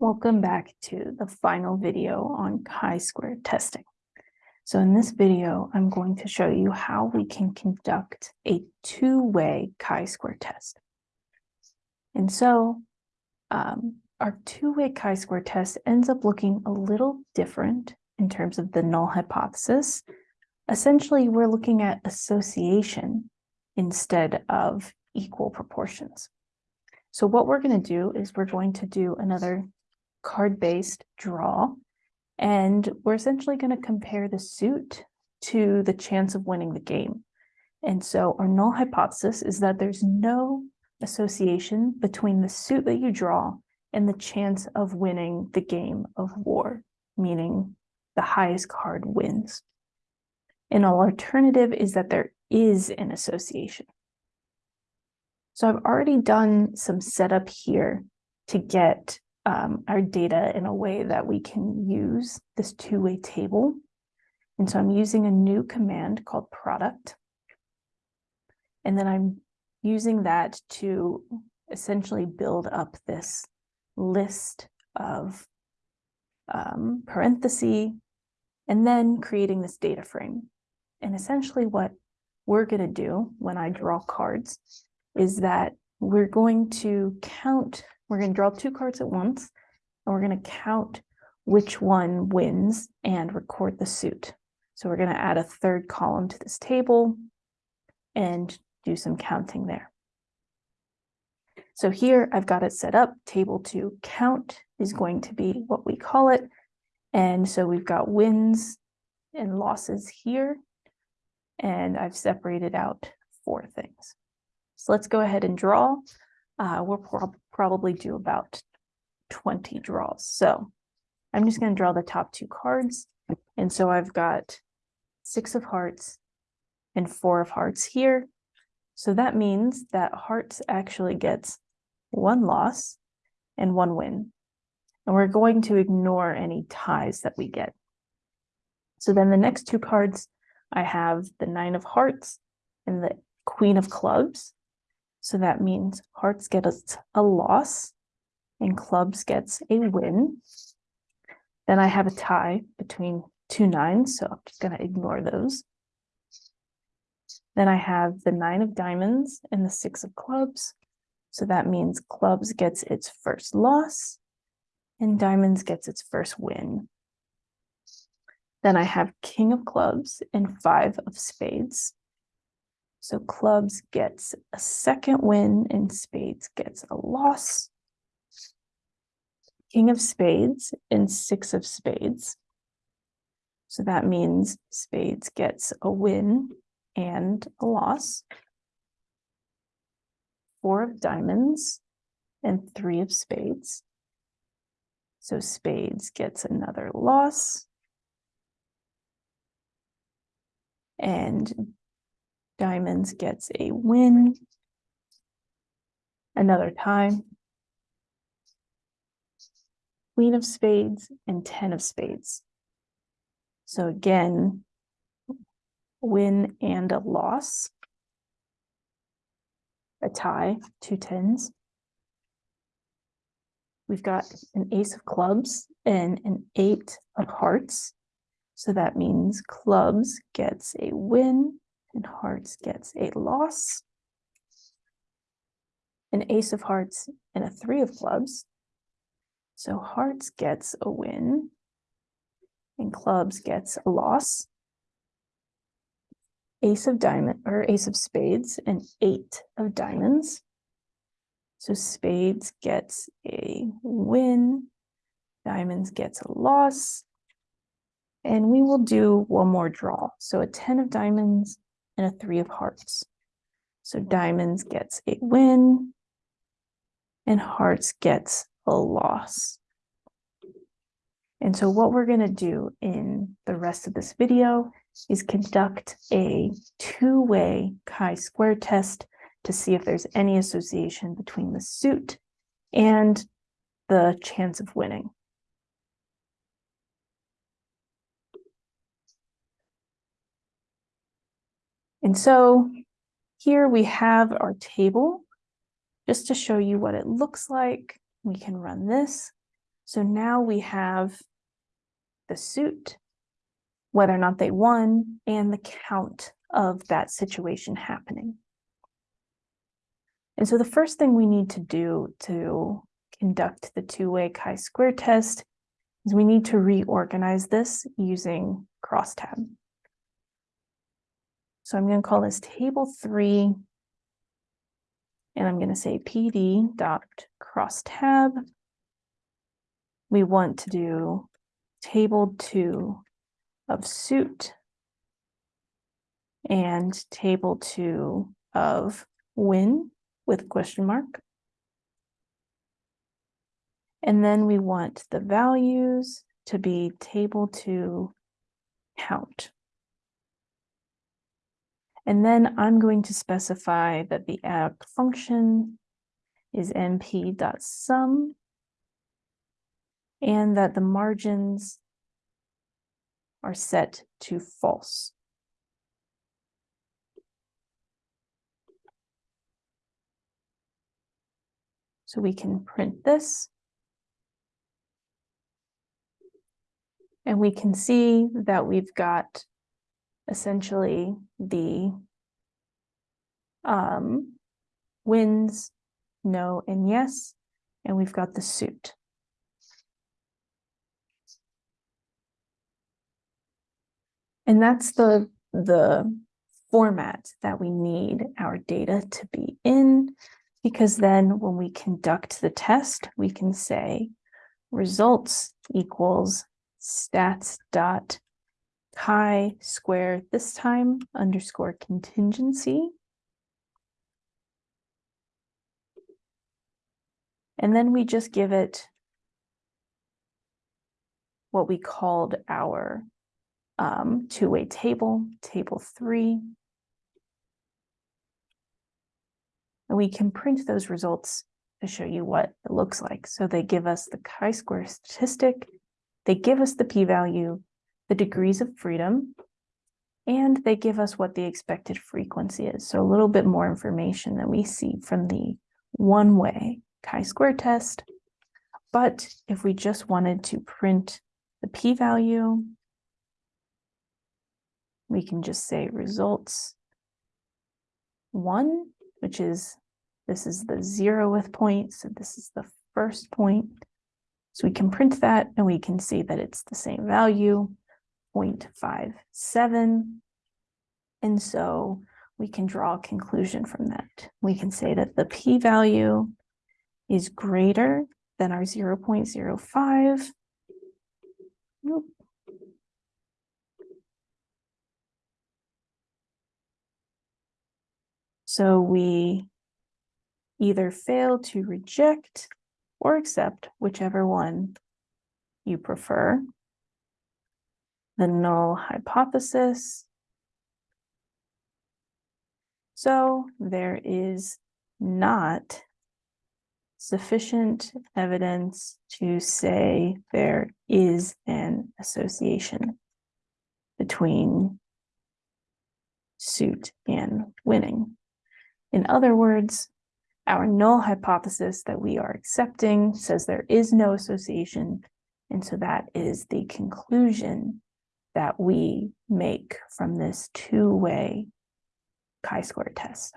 Welcome back to the final video on chi-square testing. So in this video, I'm going to show you how we can conduct a two-way chi-square test. And so um, our two-way chi-square test ends up looking a little different in terms of the null hypothesis. Essentially, we're looking at association instead of equal proportions. So what we're going to do is we're going to do another card-based draw. And we're essentially going to compare the suit to the chance of winning the game. And so our null hypothesis is that there's no association between the suit that you draw and the chance of winning the game of war, meaning the highest card wins. An alternative is that there is an association. So I've already done some setup here to get um, our data in a way that we can use this two-way table. And so I'm using a new command called product. And then I'm using that to essentially build up this list of um, and then creating this data frame. And essentially what we're going to do when I draw cards is that we're going to count we're going to draw two cards at once, and we're going to count which one wins and record the suit. So we're going to add a third column to this table and do some counting there. So here I've got it set up. Table to count is going to be what we call it. And so we've got wins and losses here. And I've separated out four things. So let's go ahead and draw. Uh, we'll prob probably do about 20 draws. So I'm just going to draw the top two cards. And so I've got six of hearts and four of hearts here. So that means that hearts actually gets one loss and one win. And we're going to ignore any ties that we get. So then the next two cards, I have the nine of hearts and the queen of clubs. So that means hearts get a, a loss and clubs gets a win. Then I have a tie between two nines, so I'm just going to ignore those. Then I have the nine of diamonds and the six of clubs. So that means clubs gets its first loss and diamonds gets its first win. Then I have king of clubs and five of spades. So clubs gets a second win and spades gets a loss. King of spades and six of spades. So that means spades gets a win and a loss. Four of diamonds and three of spades. So spades gets another loss. And Diamonds gets a win. Another time. Queen of spades and 10 of spades. So again, win and a loss. A tie, two tens. We've got an ace of clubs and an eight of hearts. So that means clubs gets a win and hearts gets a loss. An ace of hearts and a three of clubs. So hearts gets a win and clubs gets a loss. Ace of diamond or ace of spades and eight of diamonds. So spades gets a win, diamonds gets a loss, and we will do one more draw. So a 10 of diamonds and a three of hearts. So diamonds gets a win and hearts gets a loss. And so what we're going to do in the rest of this video is conduct a two-way chi-square test to see if there's any association between the suit and the chance of winning. And so here we have our table just to show you what it looks like. We can run this. So now we have the suit, whether or not they won, and the count of that situation happening. And so the first thing we need to do to conduct the two-way chi-square test is we need to reorganize this using crosstab. So I'm going to call this table three, and I'm going to say pd dot crosstab. We want to do table two of suit and table two of win with question mark. And then we want the values to be table two count. And then I'm going to specify that the app function is np.sum and that the margins are set to false. So we can print this. And we can see that we've got essentially the um, wins, no, and yes, and we've got the suit. And that's the, the format that we need our data to be in, because then when we conduct the test, we can say results equals stats dot chi square this time underscore contingency. And then we just give it what we called our um, two-way table, table three. And we can print those results to show you what it looks like. So they give us the chi-square statistic, they give us the p-value, the degrees of freedom, and they give us what the expected frequency is. So a little bit more information than we see from the one-way chi-square test. But if we just wanted to print the p-value, we can just say results one, which is, this is the zeroth point, so this is the first point. So we can print that and we can see that it's the same value. 0.57. And so we can draw a conclusion from that. We can say that the p-value is greater than our 0 0.05. Nope. So we either fail to reject or accept whichever one you prefer the null hypothesis. So there is not sufficient evidence to say there is an association between suit and winning. In other words, our null hypothesis that we are accepting says there is no association, and so that is the conclusion that we make from this two-way chi-square test.